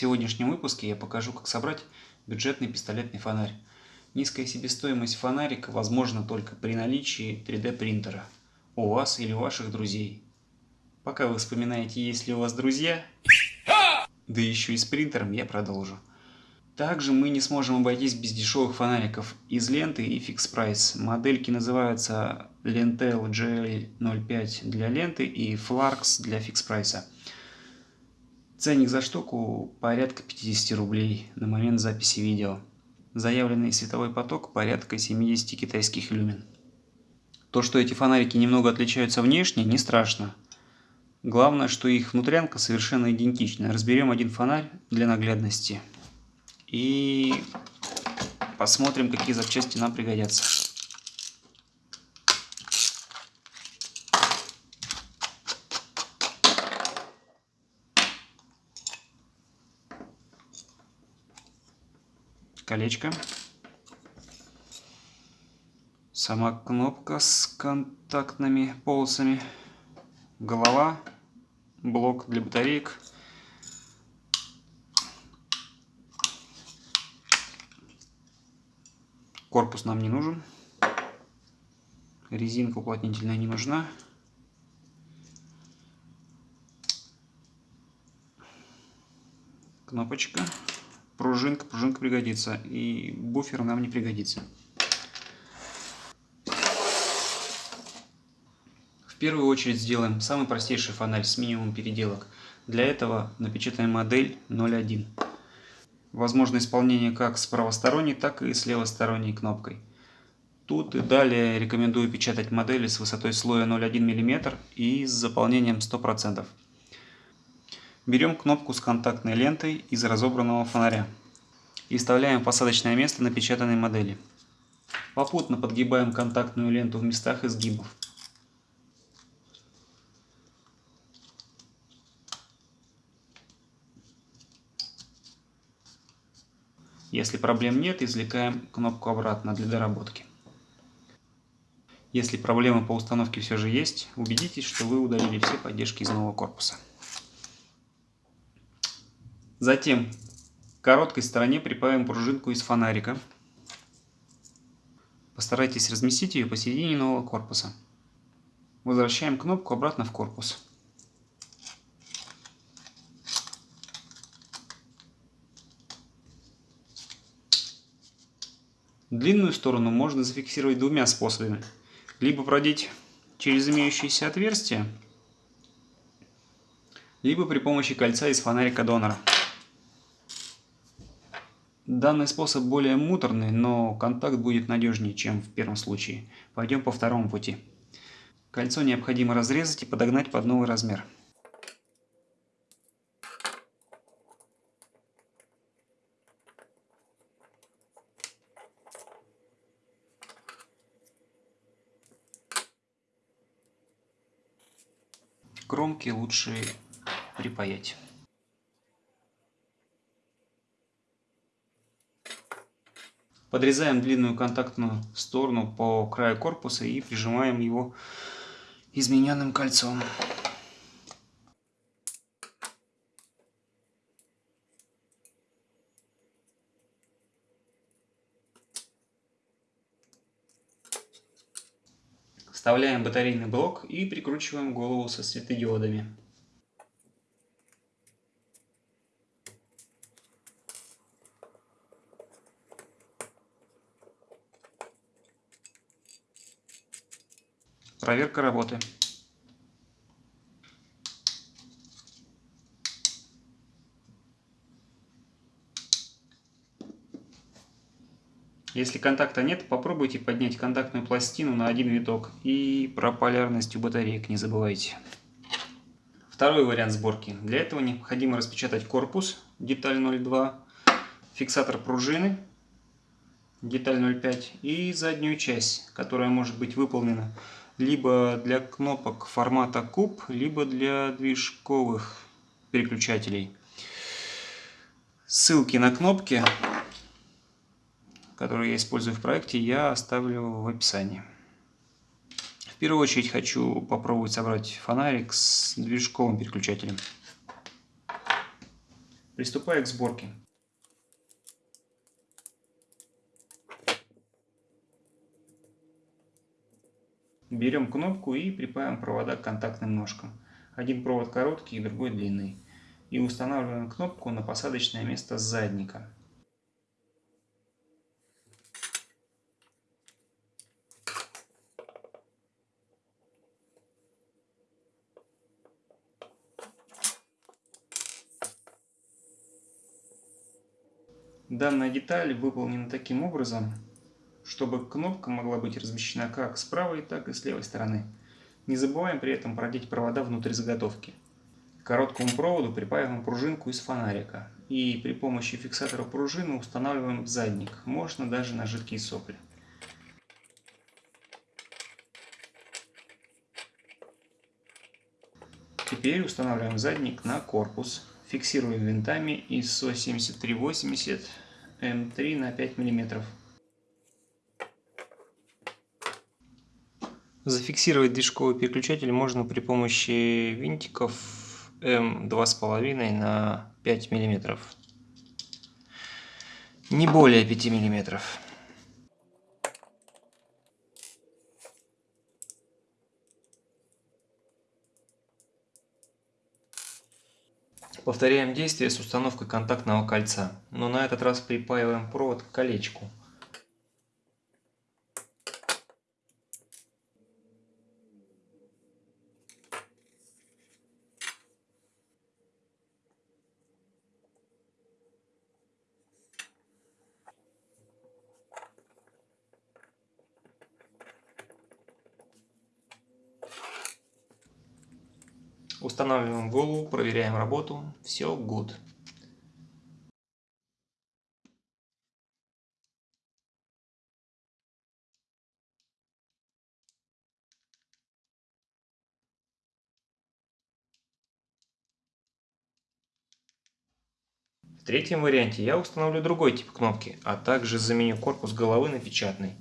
сегодняшнем выпуске я покажу, как собрать бюджетный пистолетный фонарь. Низкая себестоимость фонарика возможна только при наличии 3D принтера у вас или ваших друзей. Пока вы вспоминаете, есть ли у вас друзья, да еще и с принтером, я продолжу. Также мы не сможем обойтись без дешевых фонариков из ленты и Fix Price. Модельки называются Lentel GL05 для ленты и Flarks для Fix Price. Ценник за штуку порядка 50 рублей на момент записи видео. Заявленный световой поток порядка 70 китайских люмен. То, что эти фонарики немного отличаются внешне, не страшно. Главное, что их внутрянка совершенно идентична. Разберем один фонарь для наглядности. И посмотрим, какие запчасти нам пригодятся. Колечко. Сама кнопка с контактными полосами. Голова. Блок для батареек Корпус нам не нужен. Резинка уплотнительная не нужна. Кнопочка. Пружинка. Пружинка пригодится. И буфер нам не пригодится. В первую очередь сделаем самый простейший фонарь с минимумом переделок. Для этого напечатаем модель 01. Возможно исполнение как с правосторонней, так и с левосторонней кнопкой. Тут и далее рекомендую печатать модели с высотой слоя 0,1 мм и с заполнением 100%. Берем кнопку с контактной лентой из разобранного фонаря и вставляем посадочное место напечатанной модели. Попутно подгибаем контактную ленту в местах изгибов. Если проблем нет, извлекаем кнопку обратно для доработки. Если проблемы по установке все же есть, убедитесь, что вы удалили все поддержки из нового корпуса. Затем к короткой стороне прибавим пружинку из фонарика. Постарайтесь разместить ее посередине нового корпуса. Возвращаем кнопку обратно в корпус. Длинную сторону можно зафиксировать двумя способами. Либо продеть через имеющиеся отверстия, либо при помощи кольца из фонарика донора. Данный способ более муторный, но контакт будет надежнее, чем в первом случае. Пойдем по второму пути. Кольцо необходимо разрезать и подогнать под новый размер. кромки лучше припаять. Подрезаем длинную контактную сторону по краю корпуса и прижимаем его измененным кольцом. Вставляем батарейный блок и прикручиваем голову со светодиодами. Проверка работы. Если контакта нет, попробуйте поднять контактную пластину на один виток. И про полярность у батареек не забывайте. Второй вариант сборки. Для этого необходимо распечатать корпус, деталь 0,2, фиксатор пружины, деталь 0,5 и заднюю часть, которая может быть выполнена либо для кнопок формата куб, либо для движковых переключателей. Ссылки на кнопки который я использую в проекте, я оставлю в описании. В первую очередь хочу попробовать собрать фонарик с движковым переключателем. Приступаю к сборке. Берем кнопку и припаиваем провода к контактным ножкам. Один провод короткий, другой длинный. И устанавливаем кнопку на посадочное место задника. Данная деталь выполнена таким образом, чтобы кнопка могла быть размещена как с правой, так и с левой стороны. Не забываем при этом продеть провода внутрь заготовки. К короткому проводу припаиваем пружинку из фонарика и при помощи фиксатора пружины устанавливаем задник, можно даже на жидкие сопли. Теперь устанавливаем задник на корпус Фиксируем винтами ISO 7380 М3 на 5 мм. Зафиксировать движковый переключатель можно при помощи винтиков М2,5 на 5 мм. Не более 5 мм. Повторяем действие с установкой контактного кольца, но на этот раз припаиваем провод к колечку. Устанавливаем голову, проверяем работу. Все good. В третьем варианте я установлю другой тип кнопки, а также заменю корпус головы на печатный.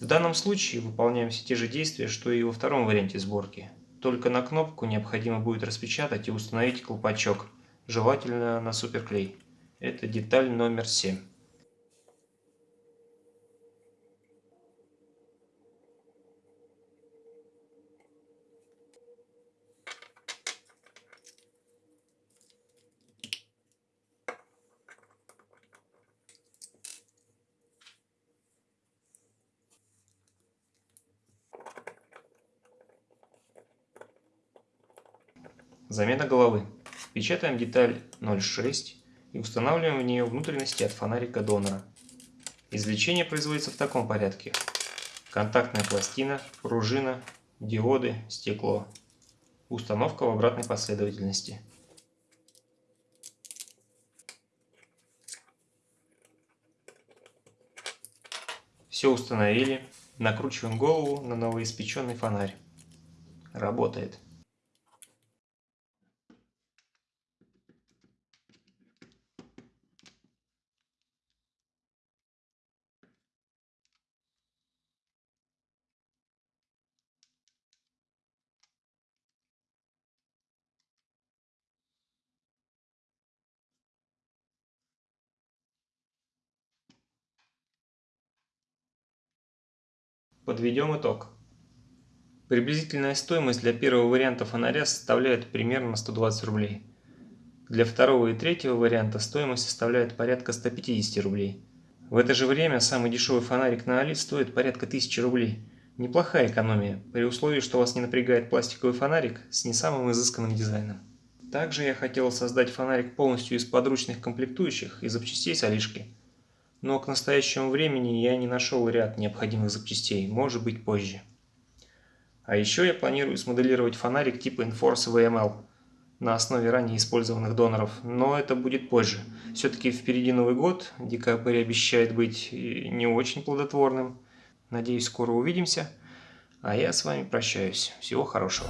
В данном случае выполняем все те же действия, что и во втором варианте сборки. Только на кнопку необходимо будет распечатать и установить колпачок, желательно на суперклей. Это деталь номер 7. Замена головы. Печатаем деталь 0,6 и устанавливаем в нее внутренности от фонарика донора. Извлечение производится в таком порядке. Контактная пластина, пружина, диоды, стекло. Установка в обратной последовательности. Все установили. Накручиваем голову на новоиспеченный фонарь. Работает. Подведем итог. Приблизительная стоимость для первого варианта фонаря составляет примерно 120 рублей. Для второго и третьего варианта стоимость составляет порядка 150 рублей. В это же время самый дешевый фонарик на Али стоит порядка 1000 рублей. Неплохая экономия, при условии, что вас не напрягает пластиковый фонарик с не самым изысканным дизайном. Также я хотел создать фонарик полностью из подручных комплектующих и запчастей с Алишки но к настоящему времени я не нашел ряд необходимых запчастей, может быть позже. А еще я планирую смоделировать фонарик типа Enforce VML на основе ранее использованных доноров, но это будет позже. Все-таки впереди Новый год, декабрь обещает быть не очень плодотворным. Надеюсь, скоро увидимся. А я с вами прощаюсь. Всего хорошего.